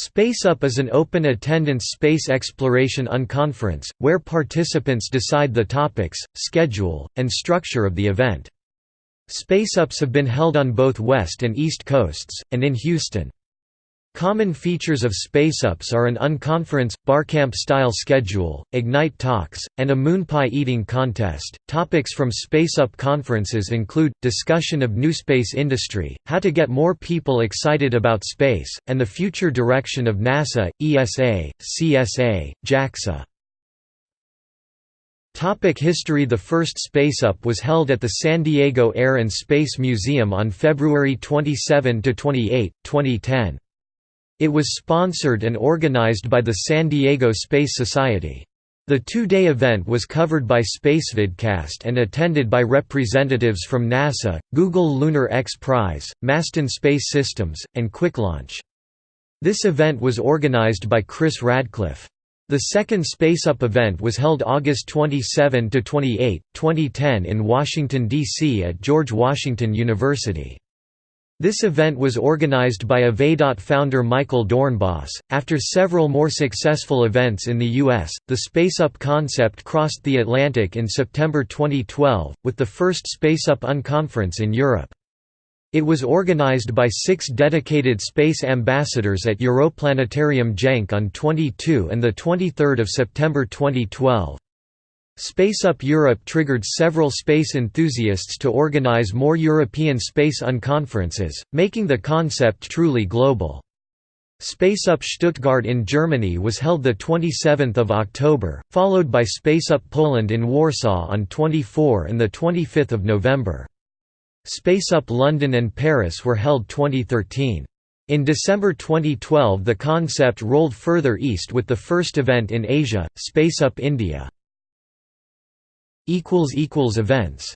Space Up is an open attendance space exploration unconference, where participants decide the topics, schedule, and structure of the event. Space Ups have been held on both West and East Coasts, and in Houston. Common features of SpaceUps are an unconference, barcamp-style schedule, Ignite talks, and a moon pie eating contest. Topics from SpaceUp conferences include discussion of new space industry, how to get more people excited about space, and the future direction of NASA, ESA, CSA, JAXA. Topic history The first SpaceUp was held at the San Diego Air and Space Museum on February 27–28, 2010. It was sponsored and organized by the San Diego Space Society. The two-day event was covered by SpaceVidcast and attended by representatives from NASA, Google Lunar X Prize, Masten Space Systems, and QuickLaunch. This event was organized by Chris Radcliffe. The second SpaceUp event was held August 27–28, 2010 in Washington, D.C. at George Washington University. This event was organized by Evadot founder Michael Doornbos. After several more successful events in the U.S., the SpaceUp concept crossed the Atlantic in September 2012, with the first SpaceUp Unconference in Europe. It was organized by six dedicated space ambassadors at Europlanetarium Genk on 22 and 23 September 2012. SpaceUp Europe triggered several space enthusiasts to organize more European space unconferences, making the concept truly global. SpaceUp Stuttgart in Germany was held 27 October, followed by SpaceUp Poland in Warsaw on 24 and 25 November. SpaceUp London and Paris were held 2013. In December 2012 the concept rolled further east with the first event in Asia, SpaceUp India. Events